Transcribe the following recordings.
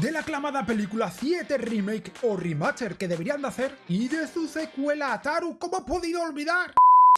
de la aclamada película 7 Remake o Remaster que deberían de hacer y de su secuela Ataru, ¿cómo he podido olvidar?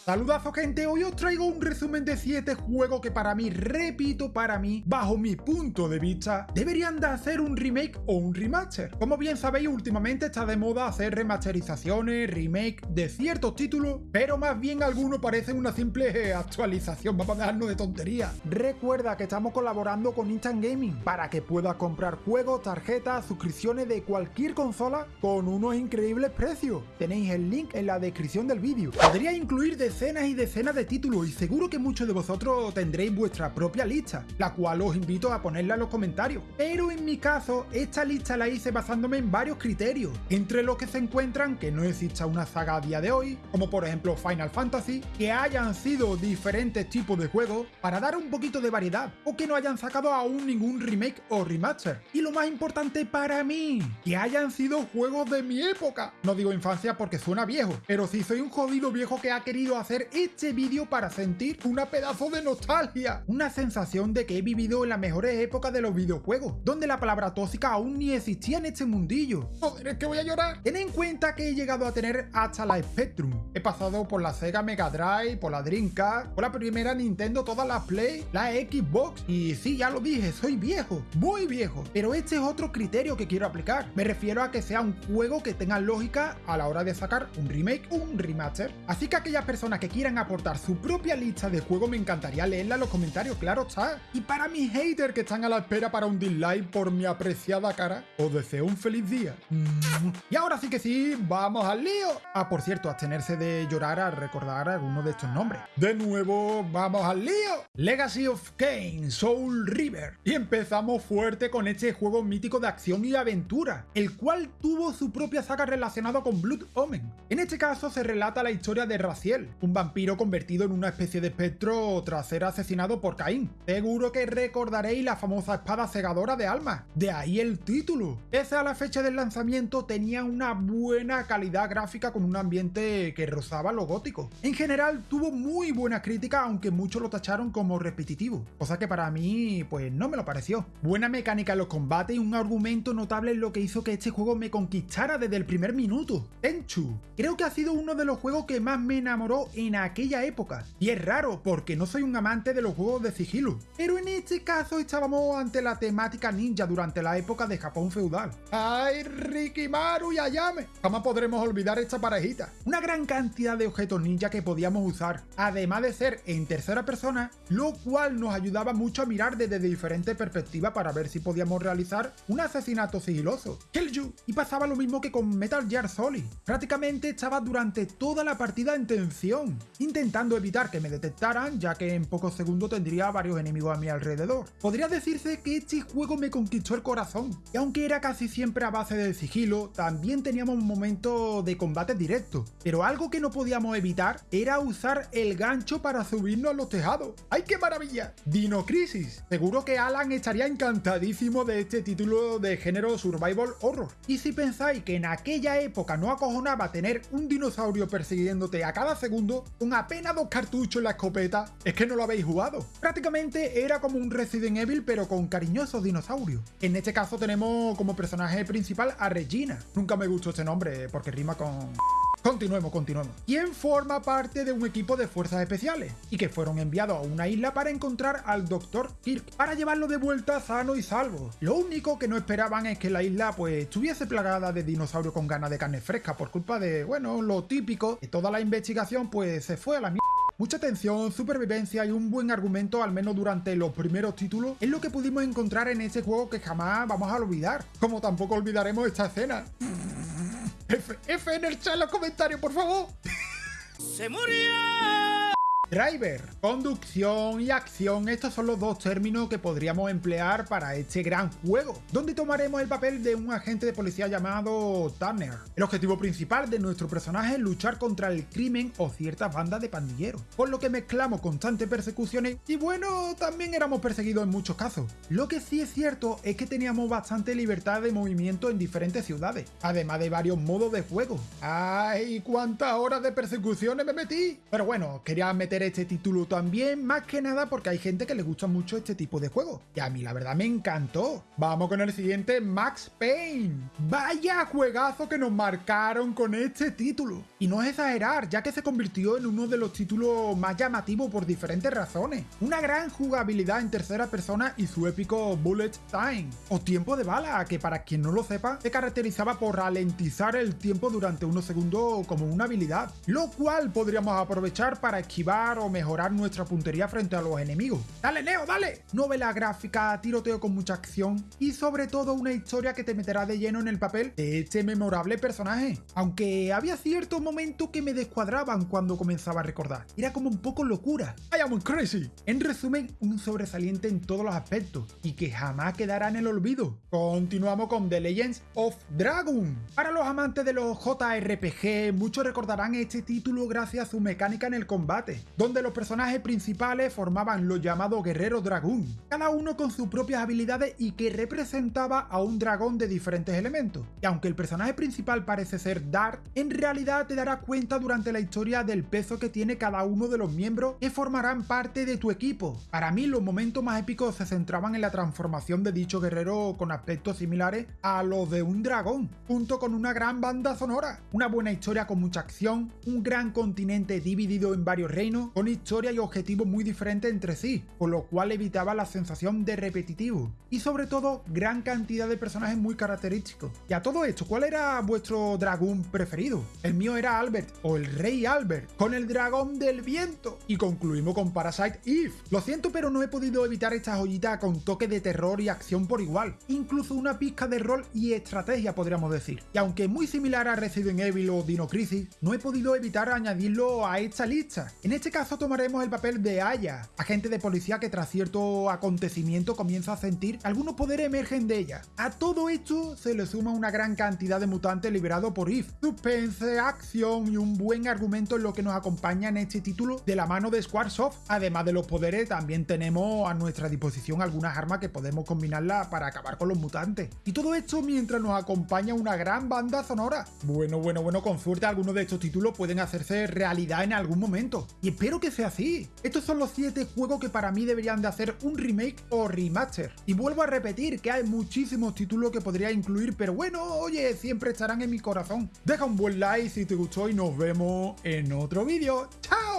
Saludazo gente, hoy os traigo un resumen de 7 juegos que para mí, repito para mí, bajo mi punto de vista, deberían de hacer un remake o un remaster. Como bien sabéis, últimamente está de moda hacer remasterizaciones, remake de ciertos títulos, pero más bien algunos parecen una simple actualización, vamos a dejarnos de tonterías. Recuerda que estamos colaborando con Instant Gaming para que puedas comprar juegos, tarjetas, suscripciones de cualquier consola con unos increíbles precios. Tenéis el link en la descripción del vídeo. Podría incluir de decenas y decenas de títulos y seguro que muchos de vosotros tendréis vuestra propia lista, la cual os invito a ponerla en los comentarios. Pero en mi caso, esta lista la hice basándome en varios criterios, entre los que se encuentran que no exista una saga a día de hoy, como por ejemplo Final Fantasy, que hayan sido diferentes tipos de juegos para dar un poquito de variedad, o que no hayan sacado aún ningún remake o remaster. Y lo más importante para mí, que hayan sido juegos de mi época. No digo infancia porque suena viejo, pero si soy un jodido viejo que ha querido hacer este vídeo para sentir una pedazo de nostalgia. Una sensación de que he vivido en las mejores épocas de los videojuegos, donde la palabra tóxica aún ni existía en este mundillo. Joder, es que voy a llorar. Ten en cuenta que he llegado a tener hasta la Spectrum. He pasado por la Sega Mega Drive, por la Dreamcast, por la primera Nintendo, todas las Play, la Xbox. Y sí, ya lo dije, soy viejo, muy viejo. Pero este es otro criterio que quiero aplicar. Me refiero a que sea un juego que tenga lógica a la hora de sacar un remake un remaster. Así que aquellas personas que quieran aportar su propia lista de juegos me encantaría leerla en los comentarios, claro está. Y para mis haters que están a la espera para un dislike por mi apreciada cara, os deseo un feliz día. Y ahora sí que sí, vamos al lío. Ah, por cierto, abstenerse de llorar al recordar alguno de estos nombres. De nuevo, vamos al lío. Legacy of Kane, Soul River. Y empezamos fuerte con este juego mítico de acción y aventura, el cual tuvo su propia saga relacionada con Blood Omen. En este caso se relata la historia de Raziel, un vampiro convertido en una especie de espectro tras ser asesinado por Caín. Seguro que recordaréis la famosa espada cegadora de almas, de ahí el título. Ese a la fecha del lanzamiento tenía una buena calidad gráfica con un ambiente que rozaba lo gótico. En general tuvo muy buena crítica aunque muchos lo tacharon como repetitivo, cosa que para mí pues no me lo pareció. Buena mecánica en los combates y un argumento notable en lo que hizo que este juego me conquistara desde el primer minuto. Tenchu. Creo que ha sido uno de los juegos que más me enamoró en aquella época. Y es raro porque no soy un amante de los juegos de sigilo. Pero en este caso estábamos ante la temática ninja durante la época de Japón feudal. ¡Ay, Rikimaru y Ayame! Jamás podremos olvidar esta parejita. Una gran cantidad de objetos ninja que podíamos usar, además de ser en tercera persona, lo cual nos ayudaba mucho a mirar desde diferentes perspectivas para ver si podíamos realizar un asesinato sigiloso. You. Y pasaba lo mismo que con Metal Gear Solid. Prácticamente estaba durante toda la partida en tensión intentando evitar que me detectaran ya que en pocos segundos tendría varios enemigos a mi alrededor. Podría decirse que este juego me conquistó el corazón, y aunque era casi siempre a base de sigilo, también teníamos un momento de combate directo, pero algo que no podíamos evitar era usar el gancho para subirnos a los tejados. ¡Ay qué maravilla! Dino Crisis. Seguro que Alan estaría encantadísimo de este título de género survival horror. Y si pensáis que en aquella época no acojonaba tener un dinosaurio persiguiéndote a cada segundo, con apenas dos cartuchos en la escopeta, es que no lo habéis jugado. Prácticamente era como un Resident Evil pero con cariñosos dinosaurios. En este caso tenemos como personaje principal a Regina. Nunca me gustó este nombre porque rima con... Continuemos, continuemos. ¿Quién forma parte de un equipo de fuerzas especiales? Y que fueron enviados a una isla para encontrar al Dr. Kirk, para llevarlo de vuelta sano y salvo. Lo único que no esperaban es que la isla pues estuviese plagada de dinosaurios con ganas de carne fresca por culpa de, bueno, lo típico, que toda la investigación pues se fue a la mierda. Mucha tensión, supervivencia y un buen argumento, al menos durante los primeros títulos, es lo que pudimos encontrar en ese juego que jamás vamos a olvidar. Como tampoco olvidaremos esta escena. F, F en el chat los comentarios, por favor. ¡Se murió! Driver, conducción y acción, estos son los dos términos que podríamos emplear para este gran juego, donde tomaremos el papel de un agente de policía llamado Turner. El objetivo principal de nuestro personaje es luchar contra el crimen o ciertas bandas de pandilleros, por lo que mezclamos constantes persecuciones y bueno, también éramos perseguidos en muchos casos. Lo que sí es cierto es que teníamos bastante libertad de movimiento en diferentes ciudades, además de varios modos de juego. ¡Ay, cuántas horas de persecuciones me metí! Pero bueno, quería meter este título también, más que nada porque hay gente que le gusta mucho este tipo de juego. Y a mí la verdad me encantó. Vamos con el siguiente, Max Payne. Vaya juegazo que nos marcaron con este título. Y no es exagerar, ya que se convirtió en uno de los títulos más llamativos por diferentes razones. Una gran jugabilidad en tercera persona y su épico Bullet Time, o tiempo de bala, que para quien no lo sepa, se caracterizaba por ralentizar el tiempo durante unos segundos como una habilidad, lo cual podríamos aprovechar para esquivar o mejorar nuestra puntería frente a los enemigos. ¡Dale, Neo, dale! Novela gráfica, tiroteo con mucha acción y sobre todo una historia que te meterá de lleno en el papel de este memorable personaje. Aunque había ciertos momentos que me descuadraban cuando comenzaba a recordar. Era como un poco locura. I am crazy. En resumen, un sobresaliente en todos los aspectos y que jamás quedará en el olvido. Continuamos con The Legends of Dragon. Para los amantes de los JRPG, muchos recordarán este título gracias a su mecánica en el combate, donde los personajes principales formaban los llamados guerreros dragón, cada uno con sus propias habilidades y que representaba a un dragón de diferentes elementos. Y aunque el personaje principal parece ser Dart, en realidad te darás cuenta durante la historia del peso que tiene cada uno de los miembros que formarán parte de tu equipo. Para mí los momentos más épicos se centraban en la transformación de dicho guerrero con aspectos similares a los de un dragón, junto con una gran banda sonora, una buena historia con mucha acción, un gran continente dividido en varios reinos, con historia y objetivos muy diferentes entre sí, con lo cual evitaba la sensación de repetitivo, y sobre todo gran cantidad de personajes muy característicos. Y a todo esto, ¿cuál era vuestro dragón preferido? El mío era Albert, o el rey Albert, con el dragón del viento. Y concluimos con Parasite Eve. Lo siento, pero no he podido evitar esta joyita con toque de terror y acción por igual, incluso una pizca de rol y estrategia podríamos decir. Y aunque muy similar a Resident Evil o Dino Crisis, no he podido evitar añadirlo a esta lista. En este caso tomaremos el papel de Aya, agente de policía que tras cierto acontecimiento comienza a sentir algunos poderes emergen de ella. A todo esto se le suma una gran cantidad de mutantes liberados por Eve, suspense, acción y un buen argumento en lo que nos acompaña en este título de la mano de Squaresoft. Además de los poderes, también tenemos a nuestra disposición algunas armas que podemos combinarla para acabar con los mutantes. Y todo esto mientras nos acompaña una gran banda sonora. Bueno, bueno, bueno, con suerte algunos de estos títulos pueden hacerse realidad en algún momento. Espero que sea así. Estos son los 7 juegos que para mí deberían de hacer un remake o remaster. Y vuelvo a repetir que hay muchísimos títulos que podría incluir, pero bueno, oye, siempre estarán en mi corazón. Deja un buen like si te gustó y nos vemos en otro vídeo. ¡Chao!